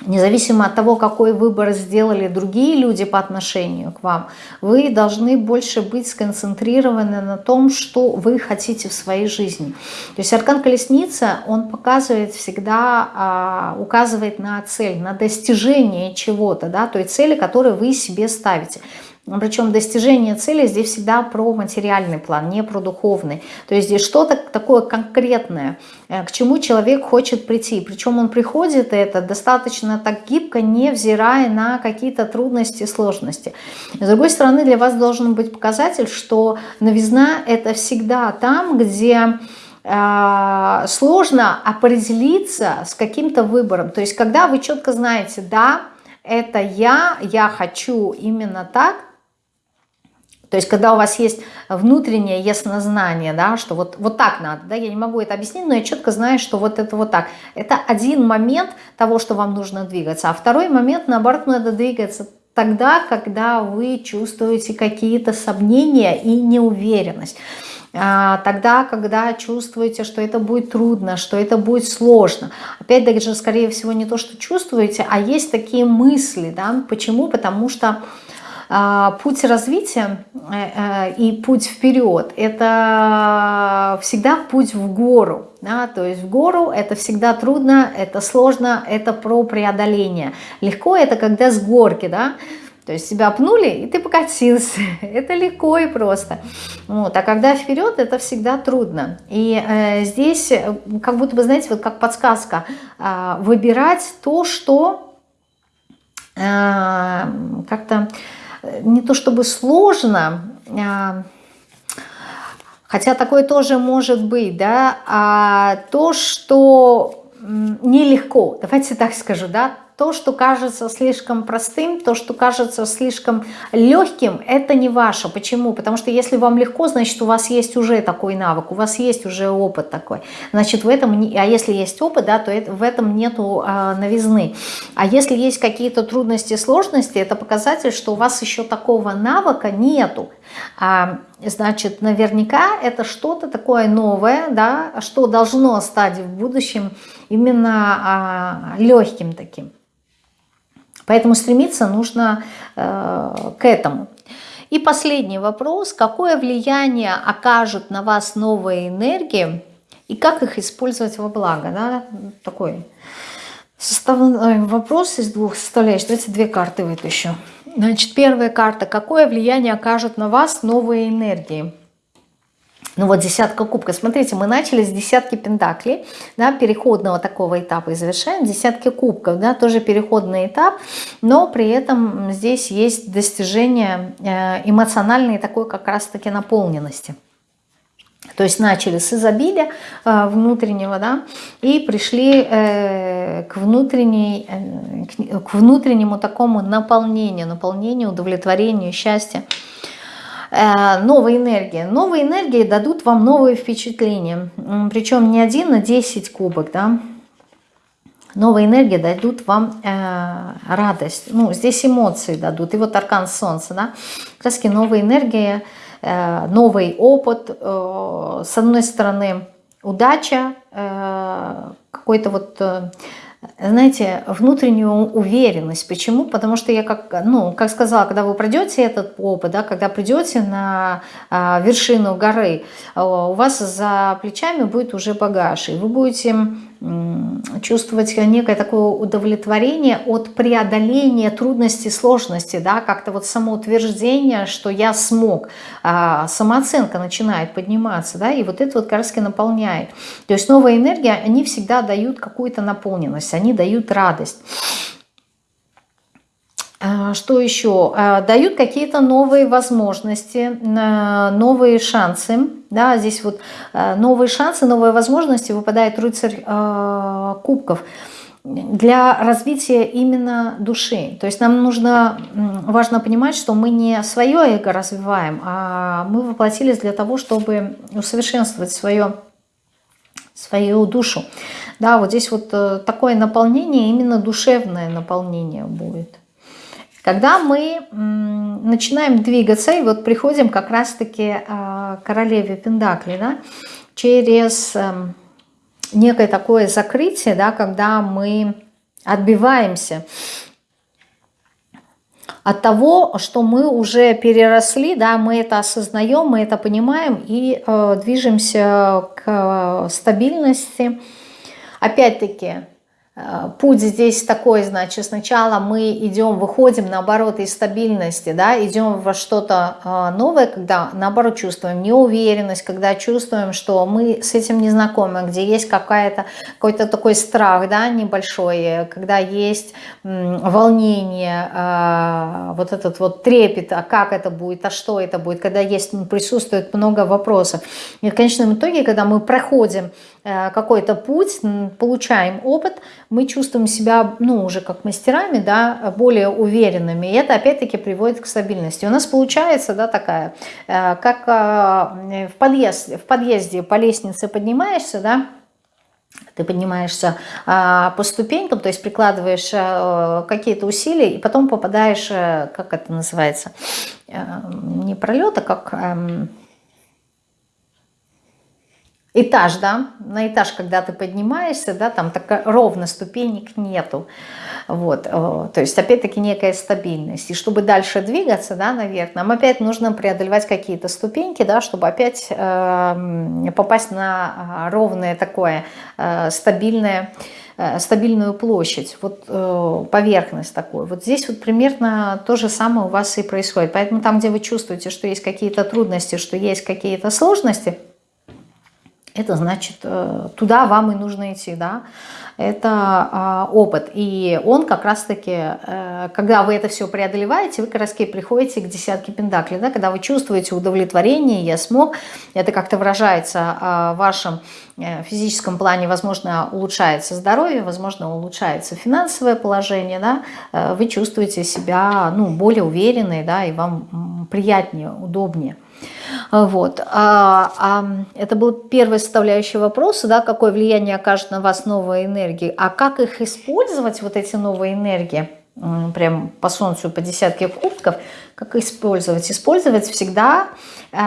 независимо от того, какой выбор сделали другие люди по отношению к вам, вы должны больше быть сконцентрированы на том, что вы хотите в своей жизни. То есть аркан колесница, он показывает всегда, а, указывает на цель, на достижение чего-то, да, той цели, которую вы себе ставите. Причем достижение цели здесь всегда про материальный план, не про духовный. То есть здесь что-то такое конкретное, э, к чему человек хочет прийти. Причем он приходит это достаточно так гибко, невзирая на какие-то трудности, сложности. С другой стороны, для вас должен быть показатель, что новизна это всегда там, где э, сложно определиться с каким-то выбором. То есть когда вы четко знаете, да, это я, я хочу именно так, то есть, когда у вас есть внутреннее яснознание, да, что вот, вот так надо, да, я не могу это объяснить, но я четко знаю, что вот это вот так. Это один момент того, что вам нужно двигаться. А второй момент, наоборот, надо двигаться тогда, когда вы чувствуете какие-то сомнения и неуверенность. А, тогда, когда чувствуете, что это будет трудно, что это будет сложно. Опять даже, скорее всего, не то, что чувствуете, а есть такие мысли. Да? Почему? Потому что путь развития э, э, и путь вперед – это всегда путь в гору. Да? То есть в гору это всегда трудно, это сложно, это про преодоление. Легко это когда с горки, да? То есть тебя пнули, и ты покатился. это легко и просто. Вот. А когда вперед, это всегда трудно. И э, здесь, э, как будто бы, знаете, вот как подсказка, э, выбирать то, что э, как-то не то чтобы сложно, а, хотя такое тоже может быть, да, а то, что нелегко, давайте так скажу, да, то, что кажется слишком простым, то, что кажется слишком легким, это не ваше. Почему? Потому что если вам легко, значит, у вас есть уже такой навык, у вас есть уже опыт такой. Значит, в этом, а если есть опыт, да, то это, в этом нету а, новизны. А если есть какие-то трудности, сложности, это показатель, что у вас еще такого навыка нету. А, значит, наверняка это что-то такое новое, да, что должно стать в будущем именно а, легким таким. Поэтому стремиться нужно э, к этому. И последний вопрос. Какое влияние окажут на вас новые энергии и как их использовать во благо? Да? Такой составной вопрос из двух составляющих. Давайте две карты вытащу. Значит, первая карта. Какое влияние окажут на вас новые энергии? Ну вот десятка кубка. Смотрите, мы начали с десятки пентаклей, да, переходного такого этапа и завершаем. Десятки кубков, да, тоже переходный этап, но при этом здесь есть достижение э, эмоциональной такой как раз-таки наполненности. То есть начали с изобилия э, внутреннего, да, и пришли э, к, внутренней, к внутреннему такому наполнению, наполнению, удовлетворению, счастью. Э, новые энергии. Новые энергии дадут вам новые впечатления. Причем не один, а 10 кубок, да. Новые энергии дадут вам э, радость. Ну, здесь эмоции дадут. И вот аркан солнца, да. Краски новые энергии, э, новый опыт. Э, с одной стороны, удача, э, какой-то вот... Э, знаете, внутреннюю уверенность. Почему? Потому что я, как, ну, как сказала, когда вы пройдете этот опыт, да, когда придете на а, вершину горы, а, у вас за плечами будет уже багаж, и вы будете чувствовать некое такое удовлетворение от преодоления трудностей, сложностей, да, как-то вот самоутверждение, что я смог, а, самооценка начинает подниматься, да, и вот это вот как наполняет. То есть новая энергия, они всегда дают какую-то наполненность, они дают радость. А, что еще? А, дают какие-то новые возможности, новые шансы. Да, здесь вот а, новые шансы, новые возможности выпадает рыцарь кубков для развития именно души. То есть нам нужно, важно понимать, что мы не свое эго развиваем, а мы воплотились для того, чтобы усовершенствовать свое, свою душу. Да, вот здесь вот э, такое наполнение, именно душевное наполнение будет. Когда мы начинаем двигаться, и вот приходим как раз-таки а, королеве Пендакли, да, через эм, некое такое закрытие, да, когда мы отбиваемся от того, что мы уже переросли, да, мы это осознаем, мы это понимаем и э, движемся к стабильности. Опять-таки, Э, путь здесь такой, значит, сначала мы идем, выходим, наоборот, из стабильности, да, идем во что-то э, новое, когда, наоборот, чувствуем неуверенность, когда чувствуем, что мы с этим не знакомы, где есть какая-то какой-то такой страх, да, небольшой, когда есть волнение, э, вот этот вот трепет, а как это будет, а что это будет, когда есть, присутствует много вопросов. И в конечном итоге, когда мы проходим какой-то путь, получаем опыт, мы чувствуем себя, ну, уже как мастерами, да, более уверенными. И это, опять-таки, приводит к стабильности. У нас получается, да, такая, э, как э, в, подъезд, в подъезде по лестнице поднимаешься, да, ты поднимаешься а, по ступенькам, то есть прикладываешь а, какие-то усилия, и потом попадаешь, а, как это называется, а, не пролет, а как... А, этаж, да, на этаж, когда ты поднимаешься, да, там так ровно ступенек нету, вот, э, то есть опять-таки некая стабильность, и чтобы дальше двигаться, да, наверх, нам опять нужно преодолевать какие-то ступеньки, да, чтобы опять э, попасть на а, ровное такое э, стабильное, э, стабильную площадь, вот э, поверхность такой. Вот здесь вот примерно то же самое у вас и происходит. Поэтому там, где вы чувствуете, что есть какие-то трудности, что есть какие-то сложности, это значит, э, туда вам и нужно идти, да, это а, опыт. И он как раз-таки, э, когда вы это все преодолеваете, вы как раз приходите к десятке пентаклей, да, когда вы чувствуете удовлетворение, я смог, это как-то выражается а, в вашем э, физическом плане, возможно, улучшается здоровье, возможно, улучшается финансовое положение, да, вы чувствуете себя, ну, более уверенной, да, и вам приятнее, удобнее. Вот. А, а, это был первый составляющий вопроса, да, какое влияние окажет на вас новая энергия, а как их использовать, вот эти новые энергии, прям по солнцу, по десятке кубков, как использовать? Использовать всегда э,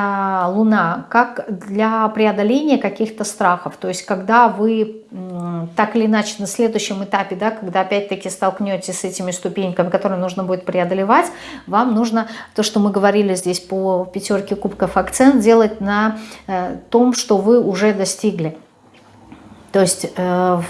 Луна как для преодоления каких-то страхов. То есть когда вы э, так или иначе на следующем этапе, да, когда опять-таки столкнетесь с этими ступеньками, которые нужно будет преодолевать, вам нужно, то, что мы говорили здесь по пятерке кубков, акцент делать на э, том, что вы уже достигли. То есть э,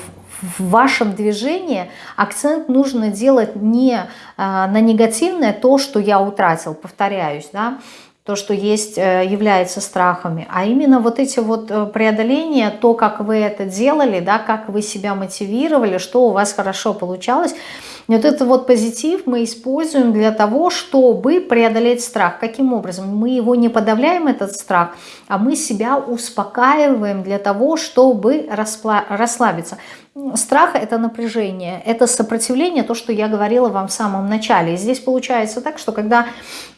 в вашем движении акцент нужно делать не а, на негативное, то, что я утратил, повторяюсь, да, то, что есть, э, является страхами, а именно вот эти вот э, преодоления, то, как вы это делали, да, как вы себя мотивировали, что у вас хорошо получалось. И вот этот вот позитив мы используем для того, чтобы преодолеть страх. Каким образом? Мы его не подавляем, этот страх, а мы себя успокаиваем для того, чтобы расслабиться. Страх – это напряжение, это сопротивление, то, что я говорила вам в самом начале. Здесь получается так, что когда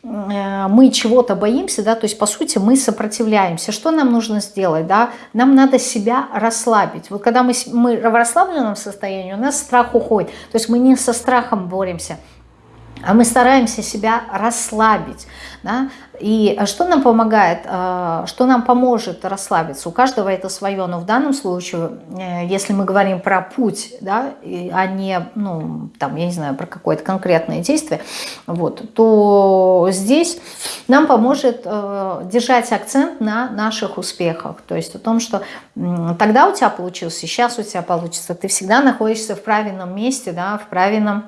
э, мы чего-то боимся, да, то есть по сути мы сопротивляемся. Что нам нужно сделать? Да? Нам надо себя расслабить. Вот когда мы, мы в расслабленном состоянии, у нас страх уходит. То есть мы не со страхом боремся, а мы стараемся себя расслабить. Да? И что нам помогает, э, что нам поможет расслабиться? У каждого это свое, но в данном случае, э, если мы говорим про путь, да, а не, ну, там, я не знаю, про какое-то конкретное действие, вот, то здесь нам поможет э, держать акцент на наших успехах, то есть о том, что тогда у тебя получилось, сейчас у тебя получится, ты всегда находишься в правильном месте, да, в правильном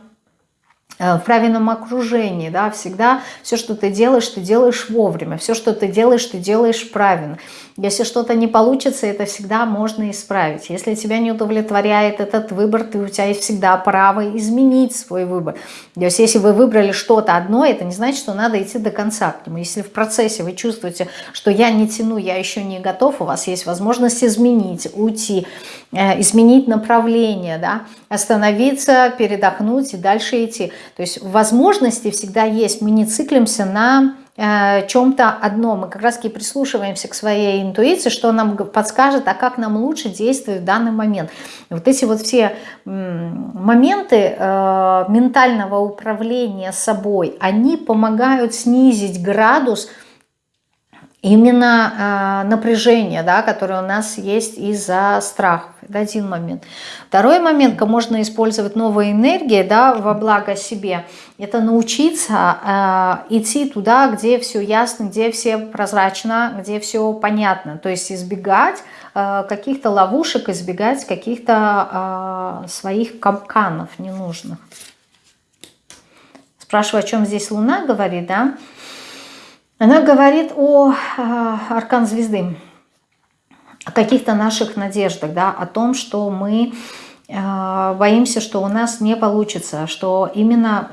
в правильном окружении, да, всегда все, что ты делаешь, ты делаешь вовремя, все, что ты делаешь, ты делаешь правильно. Если что-то не получится, это всегда можно исправить. Если тебя не удовлетворяет этот выбор, ты, у тебя есть всегда право изменить свой выбор. То есть если вы выбрали что-то одно, это не значит, что надо идти до конца к нему. Если в процессе вы чувствуете, что я не тяну, я еще не готов, у вас есть возможность изменить, уйти, э, изменить направление, да, остановиться, передохнуть и дальше идти. То есть возможности всегда есть. Мы не циклимся на э, чем-то одном. Мы как раз таки прислушиваемся к своей интуиции, что нам подскажет, а как нам лучше действовать в данный момент. И вот эти вот все моменты э, ментального управления собой, они помогают снизить градус именно э, напряжение, да, которое у нас есть из-за страхов. Это один момент. Второй момент, как можно использовать новые энергии да, во благо себе, это научиться э, идти туда, где все ясно, где все прозрачно, где все понятно. То есть избегать э, каких-то ловушек, избегать каких-то э, своих капканов ненужных. Спрашиваю, о чем здесь Луна говорит, да? Она говорит о э, аркан звезды, каких-то наших надеждах, да, о том, что мы э, боимся, что у нас не получится, что именно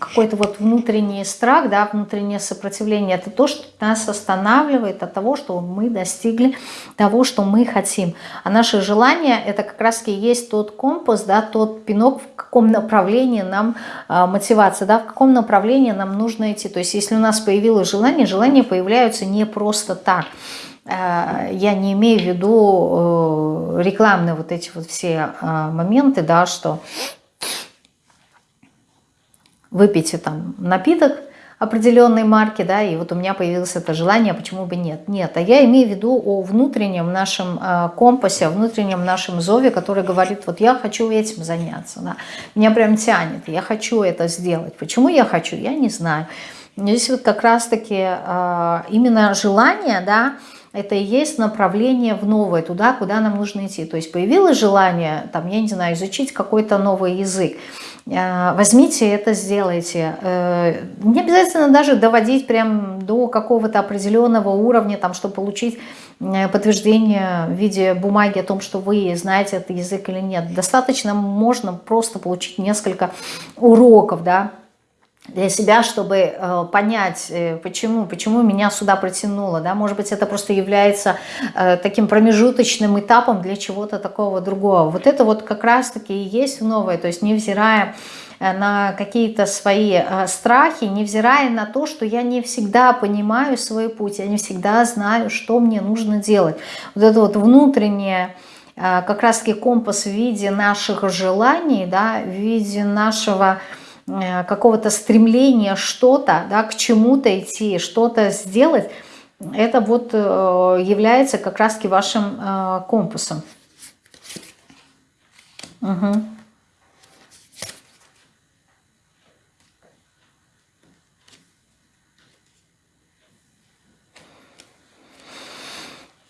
какой-то вот внутренний страх, да, внутреннее сопротивление, это то, что нас останавливает от того, что мы достигли того, что мы хотим. А наши желания, это как раз и есть тот компас, да, тот пинок, в каком направлении нам э, мотивация, да, в каком направлении нам нужно идти. То есть если у нас появилось желание, желания появляются не просто так. Э, я не имею в виду э, рекламные вот эти вот все э, моменты, да, что выпейте там напиток определенной марки, да, и вот у меня появилось это желание, почему бы нет. Нет, а я имею в виду о внутреннем нашем компасе, о внутреннем нашем зове, который говорит, вот я хочу этим заняться, да, меня прям тянет, я хочу это сделать. Почему я хочу, я не знаю. Здесь вот как раз-таки именно желание, да, это и есть направление в новое, туда, куда нам нужно идти. То есть появилось желание, там, я не знаю, изучить какой-то новый язык, Э, возьмите это, сделайте. Э, не обязательно даже доводить прям до какого-то определенного уровня, там, чтобы получить э, подтверждение в виде бумаги о том, что вы знаете этот язык или нет. Достаточно можно просто получить несколько уроков, да, для себя, чтобы э, понять, э, почему, почему меня сюда притянуло. Да? Может быть, это просто является э, таким промежуточным этапом для чего-то такого другого. Вот это вот как раз-таки и есть новое, то есть невзирая на какие-то свои страхи, невзирая на то, что я не всегда понимаю свой путь, я не всегда знаю, что мне нужно делать. Вот это вот внутреннее как раз-таки компас в виде наших желаний, да, в виде нашего какого-то стремления что-то, да, к чему-то идти, что-то сделать, это вот э, является как раз-таки вашим э, компасом. Угу.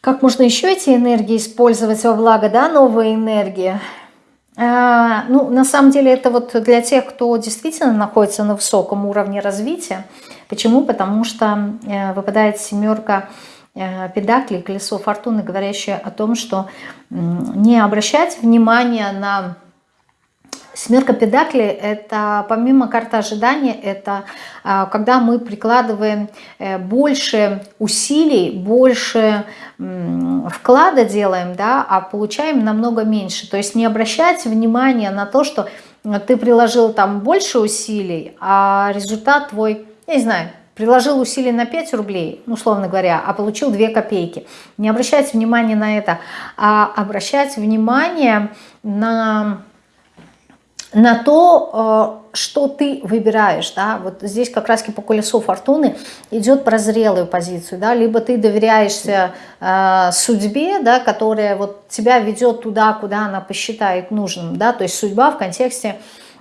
Как можно еще эти энергии использовать во благо, да, новые энергии? А, ну, на самом деле это вот для тех, кто действительно находится на высоком уровне развития. Почему? Потому что э, выпадает семерка э, педаклей, колесо фортуны, говорящее о том, что не обращать внимания на Семерка педакли – это помимо карты ожидания, это а, когда мы прикладываем э, больше усилий, больше вклада делаем, да, а получаем намного меньше. То есть не обращать внимания на то, что ты приложил там больше усилий, а результат твой, я не знаю, приложил усилий на 5 рублей, условно говоря, а получил 2 копейки. Не обращать внимания на это, а обращать внимание на на то, э, что ты выбираешь, да, вот здесь как раз по колесу фортуны идет про зрелую позицию, да, либо ты доверяешься э, судьбе, да, которая вот тебя ведет туда, куда она посчитает нужным, да, то есть судьба в контексте,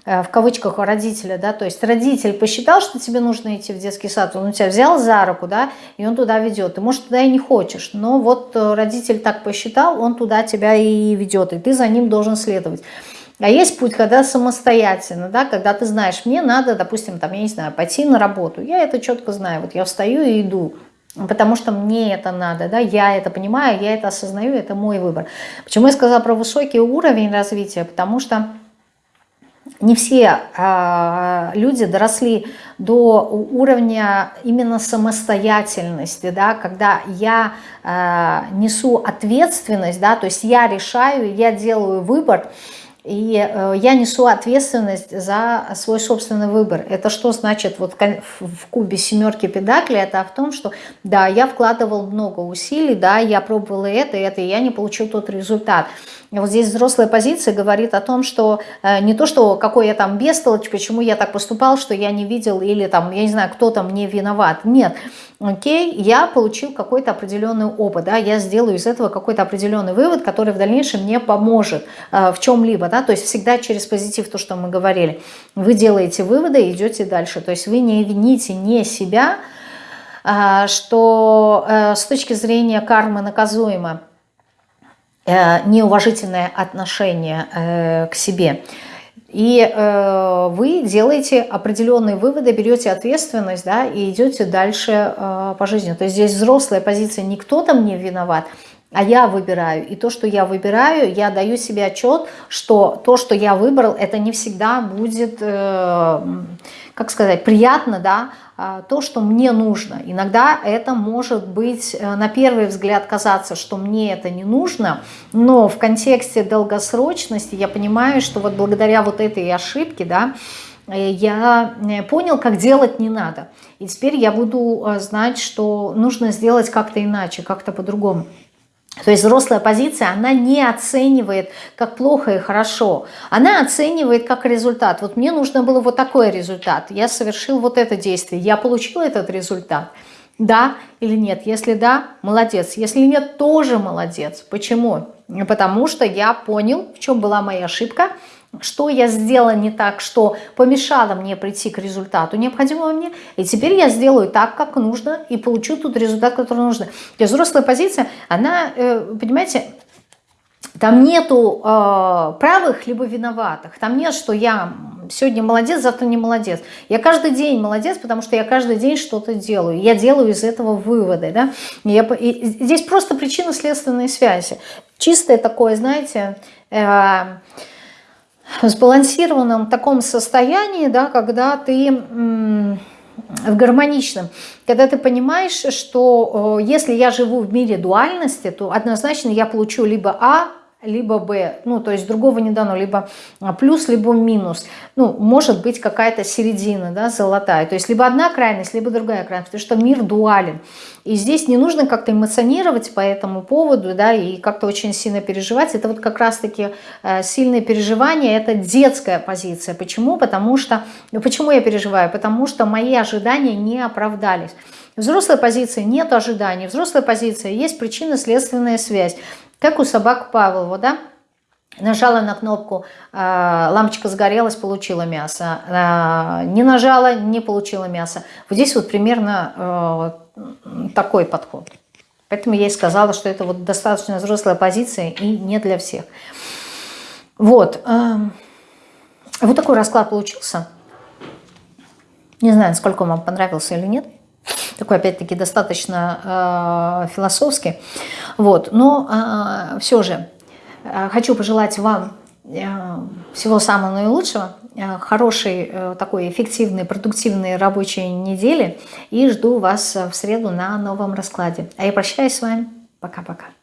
э, в кавычках, родителя, да, то есть родитель посчитал, что тебе нужно идти в детский сад, он у тебя взял за руку, да, и он туда ведет, ты, может, туда и не хочешь, но вот э, родитель так посчитал, он туда тебя и ведет, и ты за ним должен следовать. А есть путь, когда самостоятельно, да, когда ты знаешь, мне надо, допустим, там, я не знаю, пойти на работу. Я это четко знаю, вот я встаю и иду, потому что мне это надо, да, я это понимаю, я это осознаю, это мой выбор. Почему я сказала про высокий уровень развития? Потому что не все э, люди доросли до уровня именно самостоятельности, да, когда я э, несу ответственность, да, то есть я решаю, я делаю выбор, и я несу ответственность за свой собственный выбор. Это что значит вот в кубе семерки педакли? Это в том, что да, я вкладывал много усилий, да, я пробовала это, это, и я не получил тот результат. Вот здесь взрослая позиция говорит о том, что э, не то, что какой я там бестолочь, почему я так поступал, что я не видел, или там, я не знаю, кто там мне виноват. Нет, окей, я получил какой-то определенный опыт, да, я сделаю из этого какой-то определенный вывод, который в дальнейшем мне поможет э, в чем-либо, да, то есть всегда через позитив, то, что мы говорили. Вы делаете выводы и идете дальше, то есть вы не вините не себя, э, что э, с точки зрения кармы наказуемо, э, неуважительное отношение э, к себе – и э, вы делаете определенные выводы, берете ответственность, да, и идете дальше э, по жизни. То есть здесь взрослая позиция, не кто-то мне виноват, а я выбираю. И то, что я выбираю, я даю себе отчет, что то, что я выбрал, это не всегда будет, э, как сказать, приятно, да, а, то, что мне нужно. Иногда это может быть, э, на первый взгляд, казаться, что мне это не нужно, но в контексте долгосрочности я понимаю, что вот благодаря вот этой ошибке, да, э, я понял, как делать не надо. И теперь я буду знать, что нужно сделать как-то иначе, как-то по-другому. То есть взрослая позиция, она не оценивает, как плохо и хорошо. Она оценивает как результат. Вот мне нужно было вот такой результат. Я совершил вот это действие. Я получил этот результат. Да или нет? Если да, молодец. Если нет, тоже молодец. Почему? Потому что я понял, в чем была моя ошибка – что я сделала не так, что помешало мне прийти к результату необходимого мне, и теперь я сделаю так, как нужно, и получу тот результат, который. То есть взрослая позиция, она, э, понимаете, там нету э, правых либо виноватых. Там нет, что я сегодня молодец, завтра не молодец. Я каждый день молодец, потому что я каждый день что-то делаю. Я делаю из этого выводы. Да? Я, и здесь просто причинно-следственные связи. Чистое такое, знаете... Э, сбалансированном таком состоянии, да, когда ты в гармоничном, когда ты понимаешь, что если я живу в мире дуальности, то однозначно я получу либо А, либо Б, ну, то есть другого не дано, либо а, плюс, либо минус. Ну, может быть какая-то середина, да, золотая. То есть либо одна крайность, либо другая крайность, потому что мир дуален. И здесь не нужно как-то эмоционировать по этому поводу, да, и как-то очень сильно переживать. Это вот как раз-таки э, сильные переживания, это детская позиция. Почему? Потому что, ну, почему я переживаю? Потому что мои ожидания не оправдались. Взрослой позиции нет ожиданий, взрослая позиция есть причинно-следственная связь. Как у собак Павлова, да? Нажала на кнопку, а, лампочка загорелась, получила мясо. А, не нажала, не получила мясо. Вот здесь вот примерно а, такой подход. Поэтому я и сказала, что это вот достаточно взрослая позиция и не для всех. Вот. Вот такой расклад получился. Не знаю, насколько он вам понравился или нет такой, опять-таки, достаточно э, философский. Вот. Но э, все же э, хочу пожелать вам э, всего самого наилучшего, э, хорошей, э, такой эффективной, продуктивной рабочей недели и жду вас в среду на новом раскладе. А я прощаюсь с вами. Пока-пока.